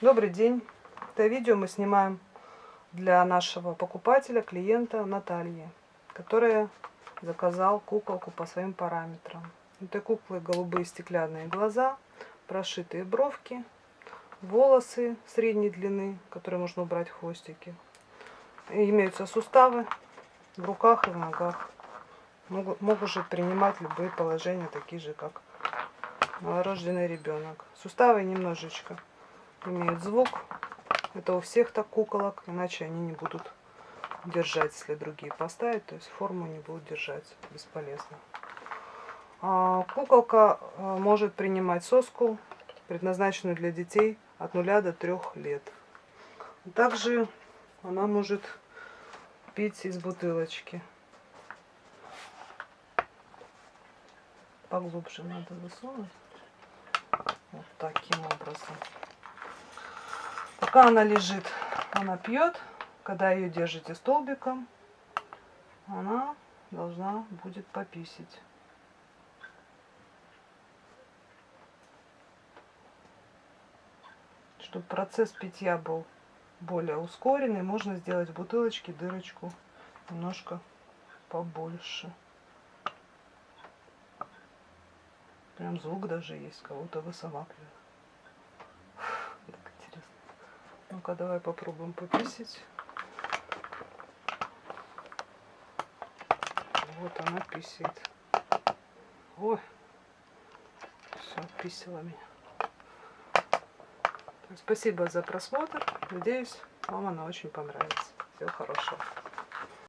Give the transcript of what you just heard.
Добрый день. Это видео мы снимаем для нашего покупателя, клиента Натальи, которая заказал куколку по своим параметрам. У этой куклы голубые стеклянные глаза, прошитые бровки, волосы средней длины, которые можно убрать хвостики. И имеются суставы в руках и в ногах. Могут, может принимать любые положения, такие же, как новорожденный ребенок. Суставы немножечко имеют звук. Это у всех так куколок, иначе они не будут держать, если другие поставить, то есть форму не будут держать, бесполезно. А, куколка а, может принимать соску, предназначенную для детей от 0 до 3 лет. Также она может пить из бутылочки. Поглубже надо засунуть. Вот таким образом. Пока она лежит, она пьет. Когда ее держите столбиком, она должна будет пописить. Чтобы процесс питья был более ускоренный, можно сделать в бутылочке дырочку немножко побольше. Прям звук даже есть, кого-то высоматривает. Ну-ка, давай попробуем пописить. Вот она писит. Ой, все, писала меня. Спасибо за просмотр. Надеюсь, вам она очень понравится. Всего хорошего.